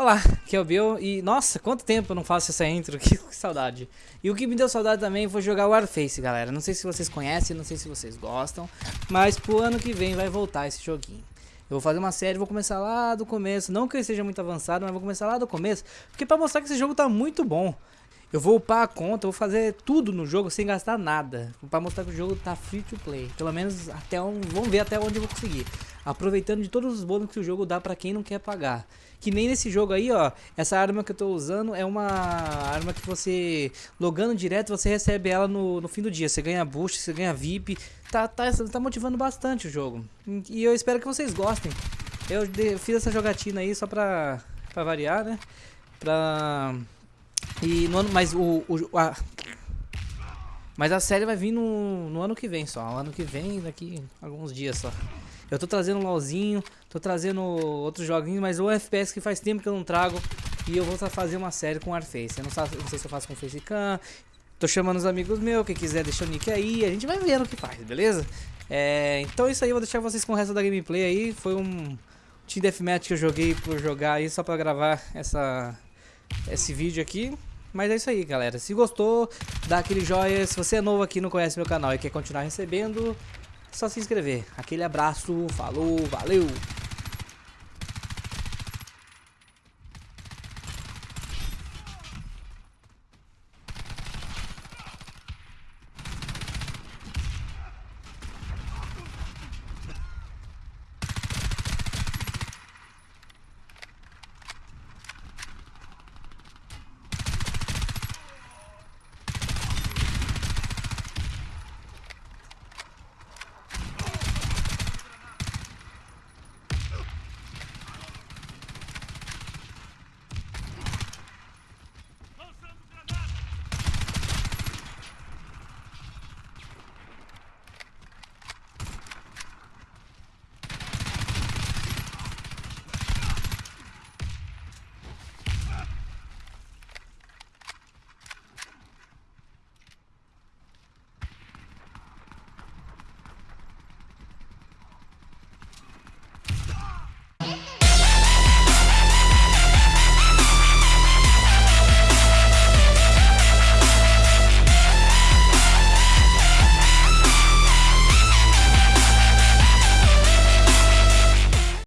Olá, aqui é o Bill e nossa, quanto tempo eu não faço essa intro, que saudade. E o que me deu saudade também foi jogar Warface, galera. Não sei se vocês conhecem, não sei se vocês gostam, mas pro ano que vem vai voltar esse joguinho. Eu vou fazer uma série, vou começar lá do começo, não que ele seja muito avançado, mas vou começar lá do começo, porque pra mostrar que esse jogo tá muito bom. Eu vou upar a conta, vou fazer tudo no jogo sem gastar nada, pra mostrar que o jogo tá free to play. Pelo menos até um, vamos ver até onde eu vou conseguir aproveitando de todos os bônus que o jogo dá pra quem não quer pagar. Que nem nesse jogo aí, ó, essa arma que eu tô usando é uma arma que você, logando direto, você recebe ela no, no fim do dia. Você ganha boost, você ganha VIP, tá, tá, tá motivando bastante o jogo. E eu espero que vocês gostem. Eu fiz essa jogatina aí só pra, pra variar, né? Pra... E no ano, mas o, o a, mas a série vai vir no, no ano que vem só. O ano que vem, daqui alguns dias só. Eu tô trazendo um LOLzinho, tô trazendo outros joguinhos, mas o FPS que faz tempo que eu não trago. E eu vou fazer uma série com Warface. Eu não, não sei se eu faço com Facecam. Tô chamando os amigos meus, quem quiser deixa o nick aí. A gente vai vendo o que faz, beleza? É, então é isso aí, vou deixar vocês com o resto da gameplay aí. Foi um Team Deathmatch que eu joguei por jogar aí, só pra gravar essa, esse vídeo aqui. Mas é isso aí, galera. Se gostou, dá aquele joinha. Se você é novo aqui e não conhece meu canal e quer continuar recebendo, só se inscrever. Aquele abraço, falou, valeu!